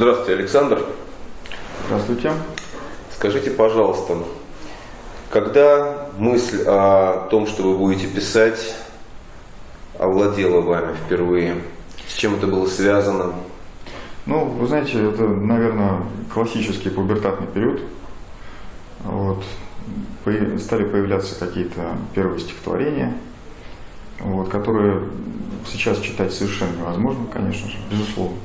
Здравствуйте, Александр. Здравствуйте. Скажите, пожалуйста, когда мысль о том, что вы будете писать, овладела вами впервые? С чем это было связано? Ну, вы знаете, это, наверное, классический пубертатный период. Вот. Стали появляться какие-то первые стихотворения, вот, которые сейчас читать совершенно невозможно, конечно же, безусловно.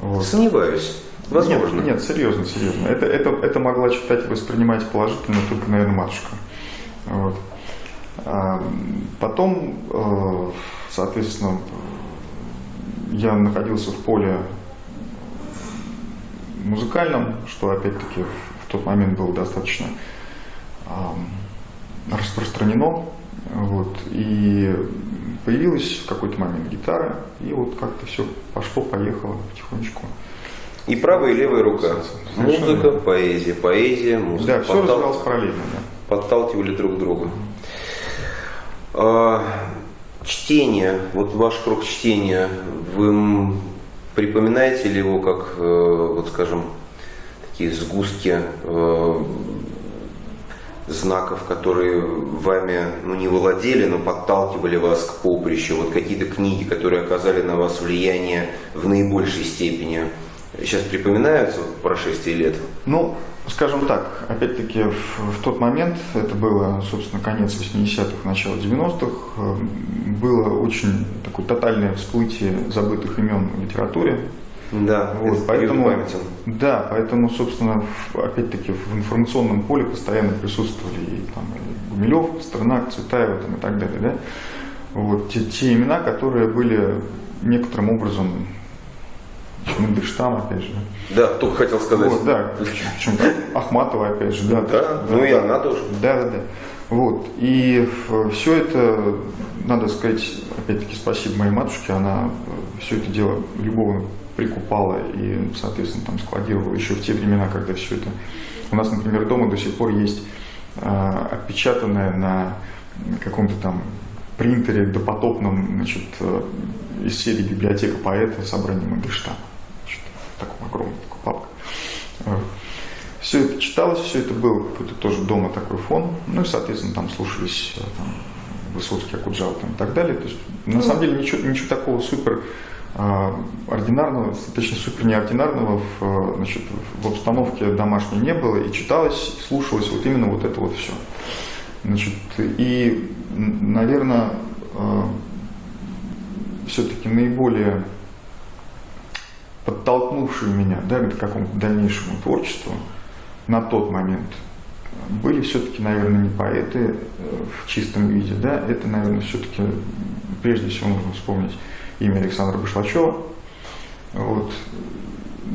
Вот. Сомневаюсь. Возможно. Нет, нет, серьезно, серьезно. Это, это, это могла читать и воспринимать положительно только, наверное, матушка. Вот. А потом, э, соответственно, я находился в поле музыкальном, что опять-таки в тот момент было достаточно распространено. Вот, и появилась в какой-то момент гитара, и вот как-то все пошло-поехало потихонечку. И правая и левая рука. Совершенно. Музыка, поэзия, поэзия, музыка. Да, все Подтал... развивалось параллельно. Да. Подталкивали друг друга. А, чтение, вот ваш круг чтения, вы припоминаете ли его как, э, вот скажем, такие сгустки э, знаков, которые вами ну, не владели, но подталкивали вас к поприщу, вот какие-то книги, которые оказали на вас влияние в наибольшей степени, сейчас припоминаются в прошествии лет? Ну, скажем так, опять-таки в, в тот момент, это было, собственно, конец 80-х, начало 90-х, э, было очень такое тотальное всплытие забытых имен в литературе, да, вот, поэтому, да, поэтому, собственно, опять-таки в информационном поле постоянно присутствовали и, там, и Гумилев, Пастернак, Цветаева там, и так далее. Да? Вот, те, те имена, которые были некоторым образом Мандельштам, опять же. Да, только хотел сказать. Вот, да, причем Ахматова, опять же. Да, да, да ну да, и она тоже. Да, да, да. Вот. И все это, надо сказать, опять-таки, спасибо моей матушке, она все это дело любовно прикупала и, соответственно, там складировала еще в те времена, когда все это... У нас, например, дома до сих пор есть э, отпечатанное на каком-то там принтере допотопном, значит, э, из серии библиотека поэта собрание Мандельштама. В таком огромном такой папка. Все это читалось, все это было какой-то тоже дома такой фон. Ну и, соответственно, там слушались э, там, Высоцкий, Акуджава там, и так далее. То есть, на самом деле, ничего, ничего такого супер а, ординарного, точнее супер неординарного в, значит, в обстановке домашней не было, и читалось, и слушалось вот именно вот это вот все. Значит, и, наверное, а, все-таки наиболее подтолкнувшие меня да, к какому-то дальнейшему творчеству на тот момент были все-таки, наверное, не поэты э, в чистом виде, да, это, наверное, все-таки прежде всего нужно вспомнить имя Александра Башлачева. Вот.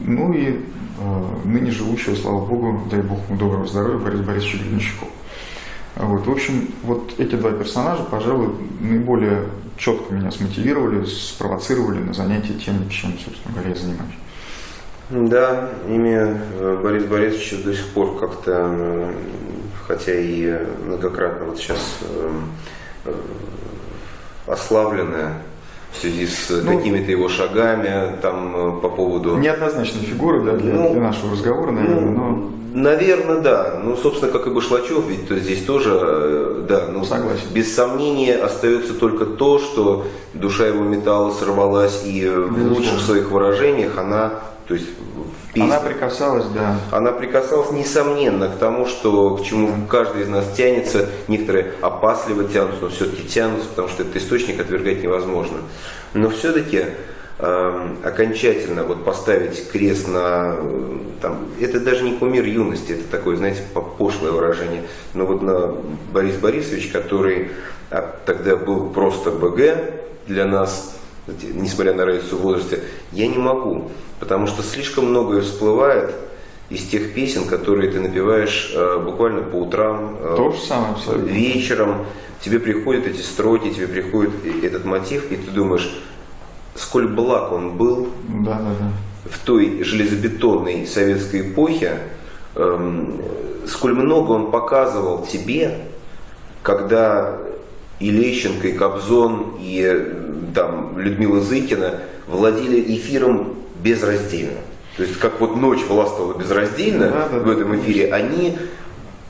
Ну и э, ныне живущего, слава богу, дай бог ему доброго здоровья, Борис Борисович Гребенщиков. Вот, в общем, вот эти два персонажа, пожалуй, наиболее четко меня смотивировали, спровоцировали на занятие тем, чем, собственно говоря, я занимаюсь. Да, имя э, Борис Борисовича до сих пор как-то, хотя и многократно вот сейчас э, ославленное в связи с ну, какими-то его шагами там э, по поводу... Неоднозначная фигура да, для, ну, для нашего разговора, наверное, ну, но... Наверное, да. Ну, собственно, как и Башлачев, ведь то здесь тоже, э, да, ну, Согласен. без сомнения остается только то, что душа его металла сорвалась, и в лучших своих выражениях она, то есть песни. Она прикасалась, да. Она прикасалась, несомненно, к тому, что к чему каждый из нас тянется. Некоторые опасливо тянутся, но все-таки тянутся, потому что этот источник отвергать невозможно. Но все-таки э, окончательно вот поставить крест на, там, это даже не кумир юности, это такое, знаете, пошлое выражение, но вот на Борис Борисович, который а, тогда был просто БГ для нас, несмотря на разницу в возрасте, я не могу потому что слишком многое всплывает из тех песен, которые ты напеваешь э, буквально по утрам, э, То же самое, абсолютно. вечером. Тебе приходят эти строки, тебе приходит этот мотив, и ты думаешь, сколь благ он был да, да, да. в той железобетонной советской эпохе, эм, сколь много он показывал тебе, когда и Лещенко, и Кобзон, и там, Людмила Зыкина владели эфиром безраздельно. то есть как вот ночь властвовала безраздельно Да, да, в этом эфире, они,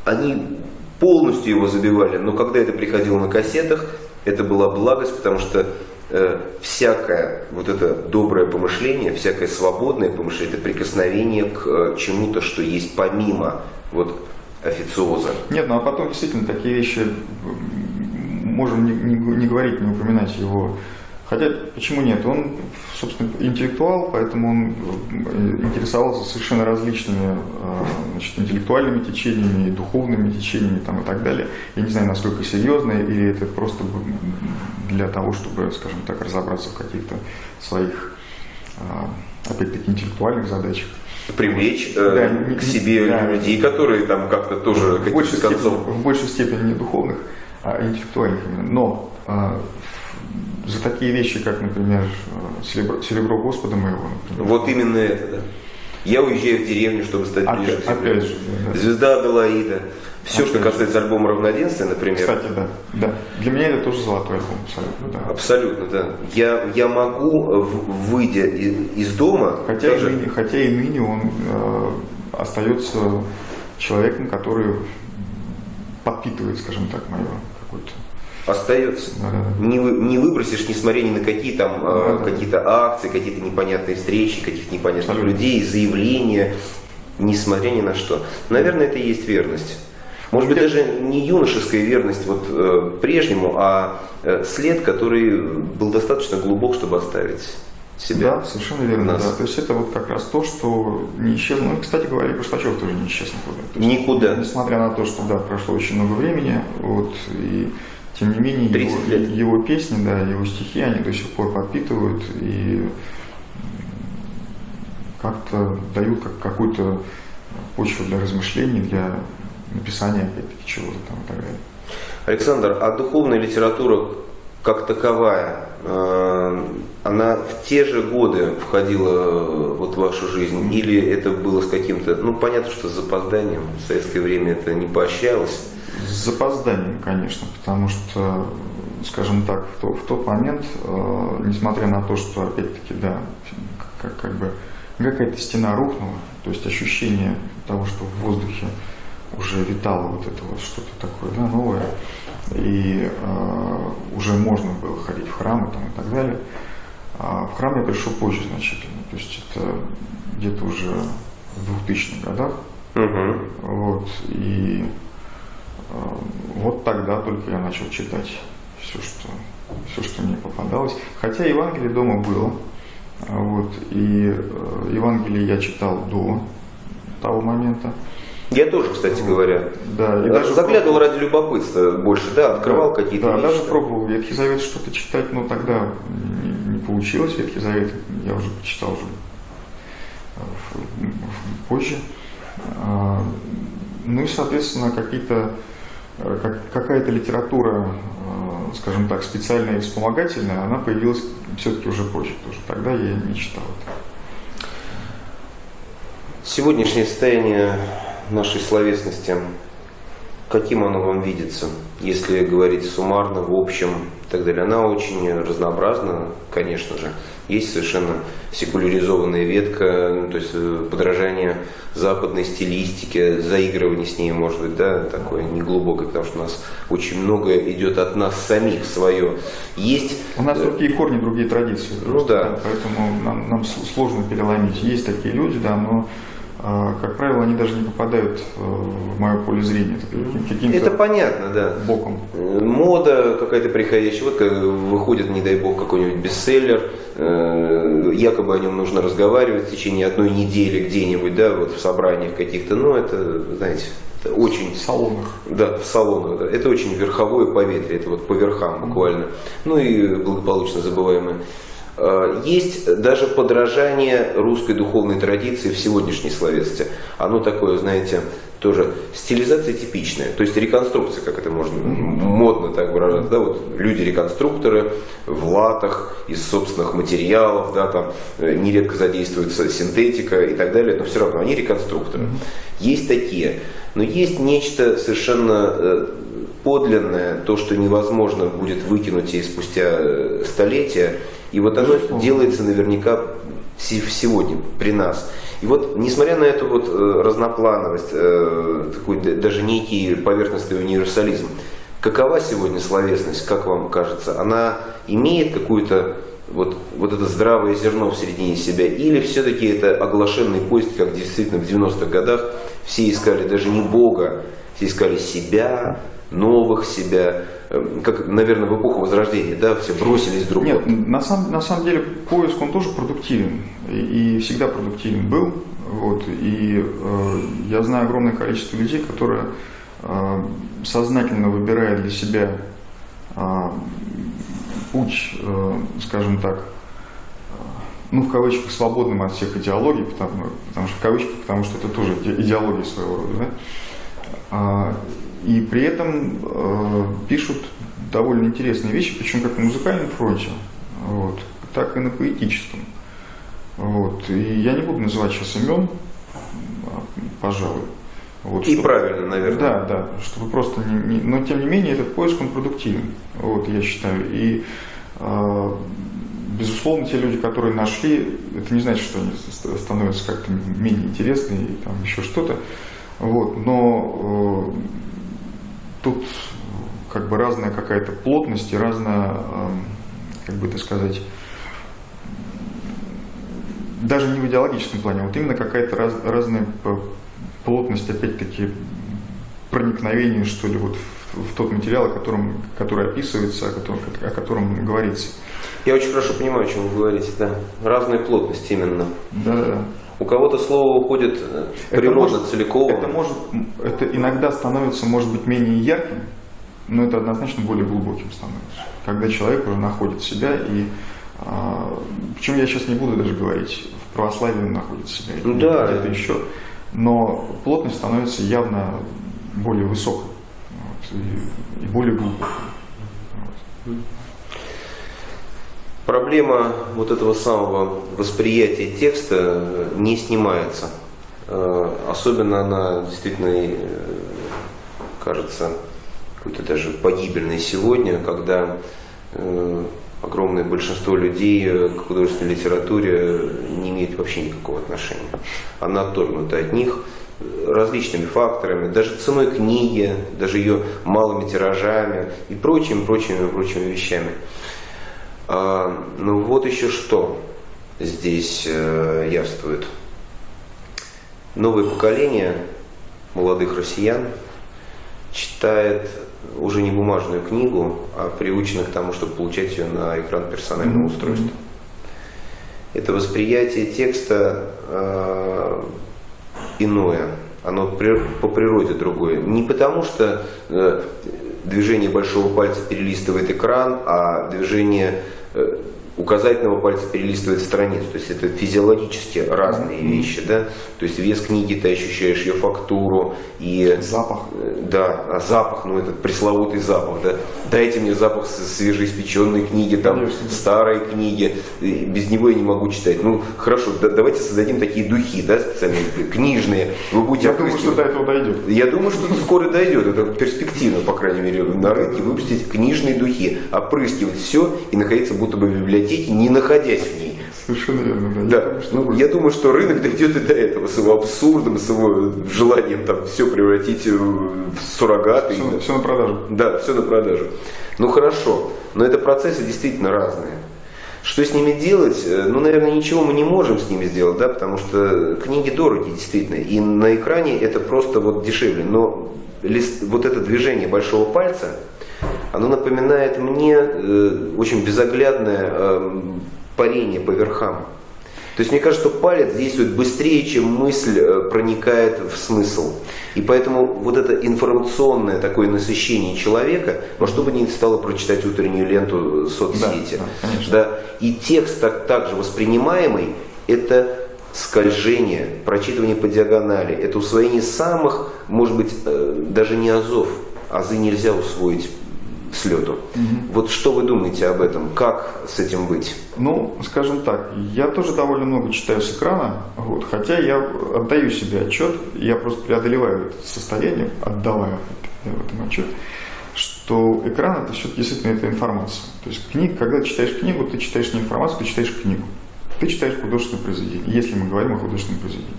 они полностью его забивали, но когда это приходило на кассетах, это была благость, потому что э, всякое вот это доброе помышление, всякое свободное помышление, это прикосновение к э, чему-то, что есть помимо вот официоза. Нет, ну а потом действительно такие вещи можем не, не, не говорить, не упоминать его. Хотя, почему нет? Он, собственно, интеллектуал, поэтому он э, интересовался совершенно различными э, значит, интеллектуальными течениями, духовными течениями там, и так далее. Я не знаю, насколько серьезно, или это просто для того, чтобы, скажем так, разобраться в каких-то своих, э, опять-таки, интеллектуальных задачах. Привлечь э, Да, не- к себе да. людей, которые там как-то тоже в большей, степени, в большей степени не духовных, интеллектуальных именно. Но а, за такие вещи, как, например, э, серебро, серебро Господа моего, например, Вот именно это, да. Я уезжаю в деревню, чтобы стать ближе опять, к земле. опять же, да. Звезда Аделаида. Все, что Опять же. касается альбома «Равноденствие», например. Кстати, да, да. Для меня это тоже золотой альбом, абсолютно, да. Абсолютно, да. Я, я могу, э, выйдя и- из дома, Хотя, и даже- ныне, хотя и ныне он э, остается человеком, который подпитывает, скажем так, мое какое-то. остается. Не, вы- не выбросишь, несмотря ни на какие там э, Да-да. какие-то акции, какие-то непонятные встречи, каких-то непонятных Абсолютно. людей, заявления, несмотря ни на что. Наверное, это и есть верность. Может быть, даже не юношеская верность вот, э, прежнему, а э, след, который был достаточно глубок, чтобы оставить себя. Да, совершенно верно. Нас. Да. То есть это вот как раз то, что не исчезло. Ну, кстати говоря, Башлачев тоже не исчез никуда. То есть, Никуда. Несмотря на то, что да, прошло очень много времени, вот, и тем не менее 30 его, лет. его песни, да, его стихи, они до сих пор подпитывают и как-то дают как, какую-то почву для размышлений, для написания, опять-таки, чего-то там и так далее. Александр, а духовная литература как таковая, э, она в те же годы входила э, вот в вашу жизнь? Или это было с каким-то, ну понятно, что с запозданием, в советское время это не поощрялось. С запозданием, конечно, потому что, скажем так, в, то- в тот момент, э, несмотря на то, что, опять-таки, да, как, как бы какая-то стена рухнула, то есть ощущение того, что в воздухе уже витало вот это вот что-то такое, да, новое, и э, уже можно было ходить в храмы там, и так далее. А в храм я пришел позже значительно, то есть это где-то уже в 2000-х годах, Мгм. вот, и э, вот тогда только я начал читать все, что, все, что мне попадалось. Хотя Евангелие дома было. Вот, и э, Евангелие я читал до того момента. Я тоже, кстати говоря, Да, и даже заглядывал пробовал- ради любопытства больше, да, открывал да, какие-то Да, вещи. даже пробовал Ветхий Завет что-то читать, но тогда не, не получилось Ветхий Завет. Я уже почитал уже э, позже. А, Ну и, соответственно, какие-то э, как- какая-то литература, э, скажем так, специальная и вспомогательная, она появилась все-таки уже позже тоже. Тогда я не читал это. Сегодняшнее состояние нашей словесности, каким оно вам видится, если говорить суммарно, в общем и так далее? Она очень разнообразна, конечно же. Есть совершенно секуляризованная ветка, ну, то есть э, подражание западной стилистике, заигрывание с ней, может быть, да, такое неглубокое, потому что у нас очень многое идет от нас самих свое. Есть У нас э, другие корни, другие традиции. Ну просто, да. Поэтому нам, нам сложно переломить. Есть такие люди, да, но, как правило, они даже не попадают э, в мое поле зрения. Это каким- это понятно, да. боком. Мода какая-то приходящая. Вот как выходит, не дай бог, какой-нибудь бестселлер. э, Якобы о нем нужно разговаривать в течение одной недели где-нибудь, да, вот в собраниях каких-то. Но это, знаете, это очень В салонах. да, в салонах. Да. Это очень верховое поветрие, это вот по верхам буквально. Ну и благополучно забываемое. Э, Есть даже подражание русской духовной традиции в сегодняшней словесности. Оно такое, знаете, тоже стилизация типичная, то есть реконструкция, как это можно модно так выражаться, да, вот люди-реконструкторы в латах из собственных материалов, да, там э, нередко задействуется синтетика и так далее, но все равно они реконструкторы. Есть такие, но есть нечто совершенно э, подлинное, то, что невозможно будет выкинуть и спустя столетия, и вот оно делается наверняка сегодня при нас. И вот, несмотря на эту вот э, разноплановость, э, такой даже некий поверхностный универсализм, какова сегодня словесность, как вам кажется? Она имеет какую-то вот, вот это здравое зерно в середине себя, или все-таки это оглашенный поиск, как действительно в 90-х годах все искали даже не Бога, все искали себя, новых себя, как, наверное, в эпоху Возрождения, да, все бросились друг Нет, на самом, на самом деле поиск, он тоже продуктивен, и, и всегда продуктивен был, вот, и э, я знаю огромное количество людей, которые э, сознательно выбирают для себя э, путь, э, скажем так, э, ну, в кавычках, свободным от всех идеологий, потому, потому что в кавычках, потому что это тоже идеология своего рода, да? А, и при этом э, пишут довольно интересные вещи, причем как на музыкальном фронте, вот, так и на поэтическом. Вот. И я не буду называть сейчас имен, пожалуй. Вот, и чтобы, правильно, наверное. Да, да, чтобы просто не, не, но тем не менее этот поиск он продуктивен, вот я считаю. И э, безусловно те люди, которые нашли, это не значит, что они становятся как-то менее интересными и там еще что-то. Вот, но э, тут как бы разная какая-то плотность и разная, э, как бы это сказать, даже не в идеологическом плане, вот именно какая-то раз, разная плотность, опять-таки, проникновения, что ли, вот в, в тот материал, о котором, который описывается, о котором, о котором говорится. Я очень хорошо понимаю, о чем вы говорите, да. Разная плотность именно. Да, да. У кого-то слово уходит природа это может, целиком. Это, может, это иногда становится, может быть, менее ярким, но это однозначно более глубоким становится. Когда человек уже находит себя и а, причем я сейчас не буду даже говорить, в православии он находит себя, ну, да. где-то еще но плотность становится явно более высокой вот, и, и более глубокой. Вот. Проблема вот этого самого восприятия текста не снимается. Э, особенно она действительно э, кажется какой-то даже погибельной сегодня, когда э, огромное большинство людей к художественной литературе не имеет вообще никакого отношения. Она отторгнута от них различными факторами, даже ценой книги, даже ее малыми тиражами и прочими, прочими, прочими вещами. А, ну вот еще что здесь э, явствует. Новое поколение молодых россиян читает уже не бумажную книгу, а приучены к тому, чтобы получать ее на экран персонального устройства. Это восприятие текста э, иное, оно по природе другое. Не потому, что э, движение большого пальца перелистывает экран, а движение uh, указательного пальца перелистывает страницу. То есть это физиологически разные mm-hmm. вещи. Да? То есть вес книги, ты ощущаешь ее фактуру. И, запах. Э, да, а запах, ну этот пресловутый запах. Да? Дайте мне запах свежеиспеченной книги, там, Конечно. старой книги. Без него я не могу читать. Ну хорошо, да, давайте создадим такие духи, да, специальные, книжные. Вы будете я думаю, что до этого дойдет. Я думаю, что скоро дойдет. Это перспективно, по крайней мере, на рынке выпустить книжные духи, опрыскивать все и находиться будто бы в библиотеке библиотеке, не находясь в ней. Совершенно верно, да. да. Я, думаю, что ну, я думаю, что рынок дойдет и до этого, с его абсурдом, с его желанием там все превратить в суррогаты. Все, все на продажу. Да, все на продажу. Ну хорошо, но это процессы действительно разные. Что с ними делать? Э, ну, наверное, ничего мы не можем с ними сделать, да, потому что книги дороги, действительно, и на экране это просто вот дешевле. Но лист, вот это движение большого пальца, оно напоминает мне э, очень безоглядное э, парение по верхам. То есть мне кажется, что палец действует быстрее, чем мысль э, проникает в смысл. И поэтому вот это информационное такое насыщение человека, во что бы ни стало прочитать утреннюю ленту соцсети. Да, да, да, и текст так, также воспринимаемый, это скольжение, прочитывание по диагонали, это усвоение самых, может быть, э, даже не азов. Азы нельзя усвоить с лету. Угу. Вот что вы думаете об этом? Как с этим быть? Ну, скажем так, я тоже довольно много читаю с экрана, вот, хотя я отдаю себе отчет, я просто преодолеваю это состояние, отдавая в этом отчет, что экран это все действительно это информация. То есть книг, когда ты читаешь книгу, ты читаешь не информацию, ты читаешь книгу. ты читаешь художественное произведение, если мы говорим о художественном произведении.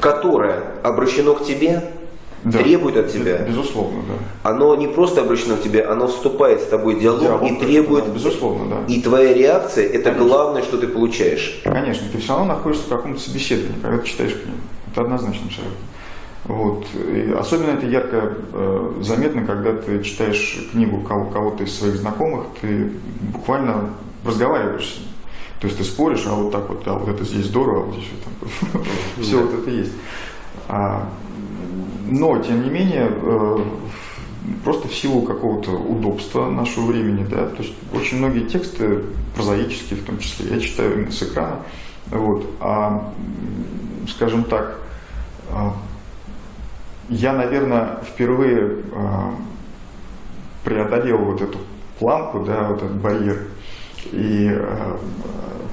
Которое обращено к тебе, Да. требует от тебя. Безусловно, да. Оно не просто обращено к тебе, оно вступает с тобой в диалог, Диалог, и требует... да, безусловно, да. И твоя реакция – это Конечно. главное, что ты получаешь. Конечно, ты все равно находишься в каком-то собеседовании, когда ты читаешь книгу. Это однозначно абсолютно. Вот. И особенно это ярко э, заметно, когда ты читаешь книгу кого- кого-то из своих знакомых, ты буквально разговариваешь с ним. То есть ты споришь, а вот так вот, а вот это здесь здорово, а вот здесь вот там. Все вот это есть. Но, тем не менее, э, просто в силу какого-то удобства нашего времени, да, то есть очень многие тексты, прозаические в том числе, я читаю с экрана, вот, а, скажем так, а, я, наверное, впервые а, преодолел вот эту планку, да, вот этот барьер, и а,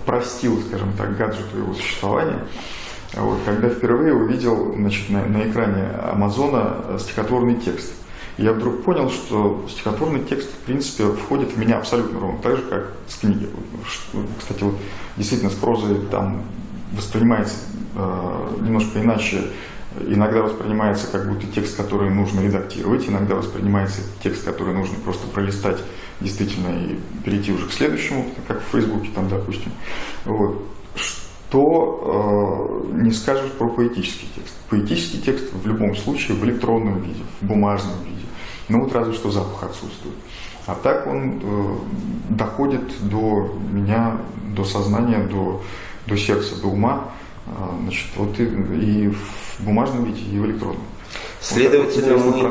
простил, скажем так, гаджету его существования, вот, когда впервые увидел значит, на, на экране Амазона стихотворный текст. Я вдруг понял, что стихотворный текст, в принципе, входит в меня абсолютно ровно так же, как с книги. Кстати, вот действительно с прозой там воспринимается э, немножко иначе. Иногда воспринимается как будто текст, который нужно редактировать, иногда воспринимается текст, который нужно просто пролистать действительно и перейти уже к следующему, как в Фейсбуке там, допустим. Вот. Что э, не скажешь про поэтический текст. Поэтический текст в любом случае в электронном виде, в бумажном виде. Ну вот разве что запах отсутствует. А так он э, доходит до меня, до сознания, до, до сердца, до ума. А, Значит, вот и, и в бумажном виде, и в электронном. Следовательно, Вот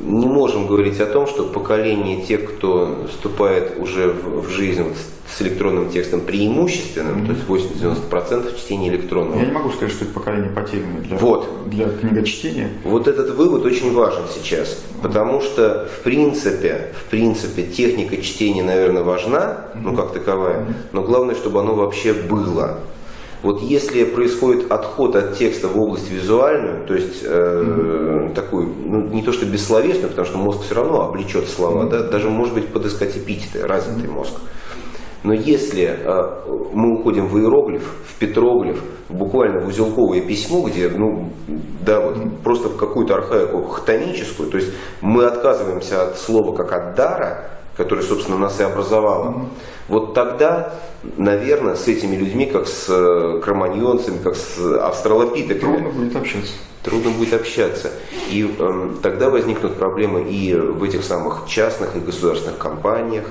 мы не можем говорить о том, что поколение тех, кто вступает уже в, в жизнь вот с электронным текстом преимущественным, то есть 80-90% чтения электронного. Я не могу сказать, что это поколение потерянное для, Вот. для книгочтения. Вот этот вывод очень важен сейчас, потому что в принципе, в принципе техника чтения, наверное, важна, ну как таковая, но главное, чтобы оно вообще было. Вот если происходит отход от текста в область визуальную, то есть э, такую, ну, не то что бессловесную, потому что мозг все равно облечет слова, да, даже может быть подыскать эпитеты, развитый мозг. Но если э, мы уходим в иероглиф, в петроглиф, буквально в узелковое письмо, где, ну, да, вот просто в какую-то архаику хтоническую, то есть мы отказываемся от слова как от дара, которое, собственно, нас и образовало, вот тогда, наверное, с этими людьми, как с э, кроманьонцами, как с австралопитеками, Трудно будет общаться. трудно будет общаться. И эм, тогда возникнут проблемы и в этих самых частных и государственных компаниях.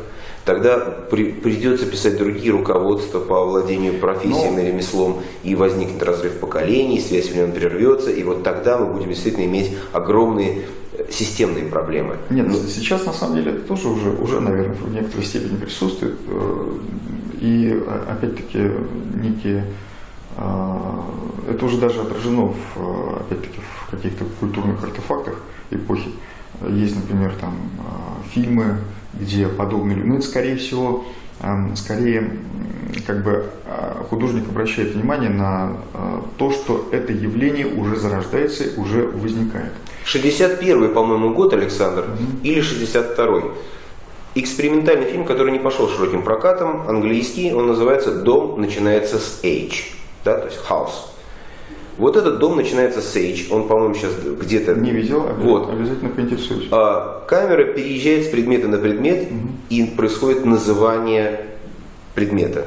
Тогда при- придется писать другие руководства по владению профессией Ну. и ремеслом, и возникнет разрыв поколений, связь в нем прервется, и вот тогда мы будем действительно иметь огромные э, системные проблемы. Нет, Ну, сейчас на самом деле это тоже уже, уже, наверное, в некоторой степени присутствует. Э, И опять-таки некие э, это уже даже отражено в, э, опять-таки в каких-то культурных артефактах эпохи. Есть, например, там э, фильмы, где подобные люди. Ну, это скорее всего, эм, скорее как бы э, художник обращает внимание на э, то, что это явление уже зарождается, уже возникает. 61 по-моему, год, Александр, или 62-й. Экспериментальный фильм, который не пошел широким прокатом, английский, он называется «Дом начинается с H», да, то есть «House». Вот этот дом начинается с H, он, по-моему, сейчас где-то... Не видел, обязательно, Вот. обязательно поинтересуюсь. А, камера переезжает с предмета на предмет, и происходит называние предмета.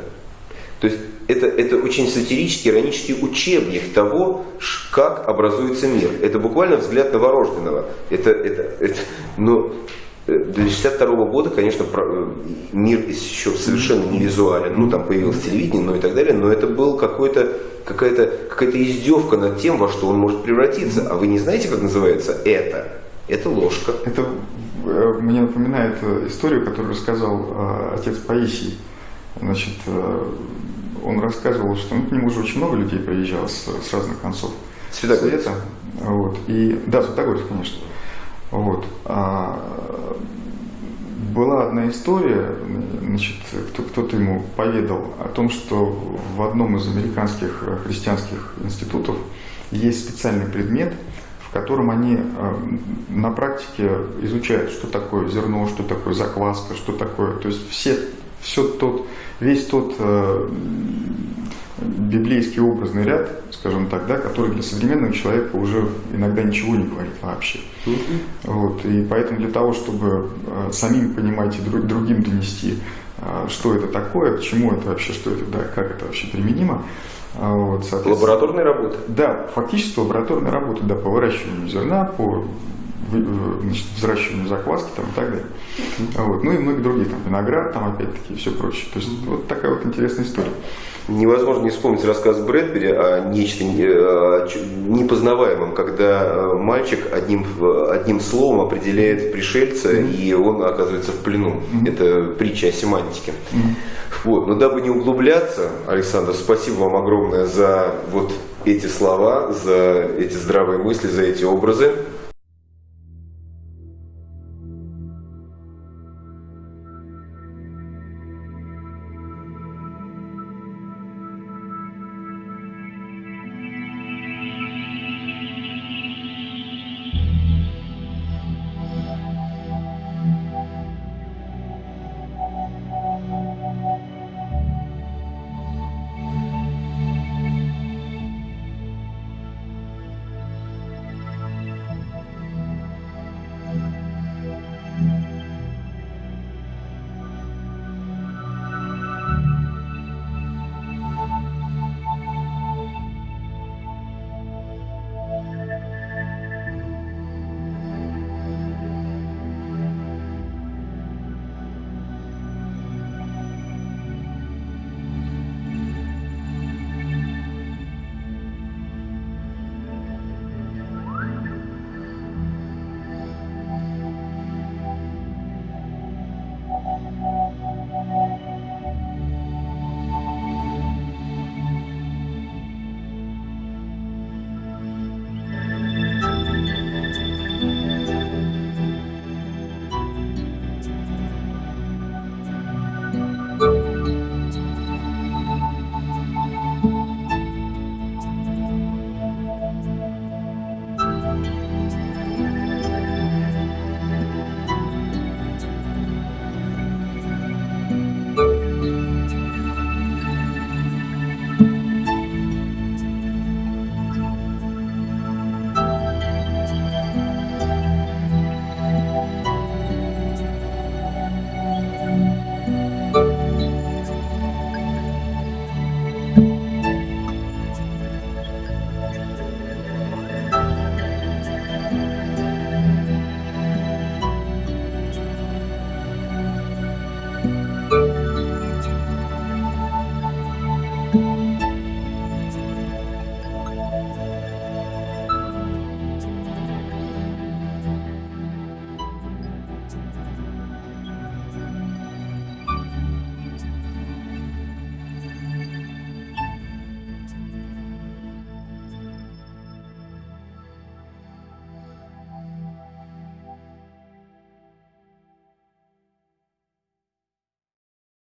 То есть это, это очень сатирический, иронический учебник того, как образуется мир. Это буквально взгляд новорожденного. Это, это, это, но для 62 года, конечно, э, мир еще совершенно не визуален. Ну, там появилось телевидение, ну и так далее, но это был какой-то какая-то какая издевка над тем, во что он может превратиться. А вы не знаете, как называется это? Это ложка. Это э, мне напоминает э, историю, которую рассказал отец Паисий. Значит, он рассказывал, что ну, к нему уже очень много людей приезжало с, с разных концов Святогорец. света. Вот. И, да, Святогорец, конечно. Вот. А, была одна история, значит, кто, кто-то ему поведал о том, что в одном из американских э, христианских институтов есть специальный предмет, в котором они э, на практике изучают, что такое зерно, что такое закваска, что такое, то есть все, все тот, весь тот э, библейский образный ряд, скажем так, да, который для современного человека уже иногда ничего не говорит вообще. Вот, и поэтому для того, чтобы э, самим понимать и друг, другим донести, э, что это такое, к чему это вообще, что это, да, как это вообще применимо, э, вот, Лабораторная работа. да, фактически лабораторная работа, да, по выращиванию зерна, по значит, взращиванию закваски там, и так далее. Вот. Ну и многие другие, там, виноград, там опять-таки и все прочее. То есть вот такая вот интересная история. Невозможно не вспомнить рассказ Брэдбери о нечто ч- непознаваемом, когда э, мальчик одним, одним словом определяет пришельца, и он оказывается в плену. Это притча о семантике. Вот. Но дабы не углубляться, Александр, спасибо вам огромное за вот эти слова, за эти здравые мысли, за эти образы.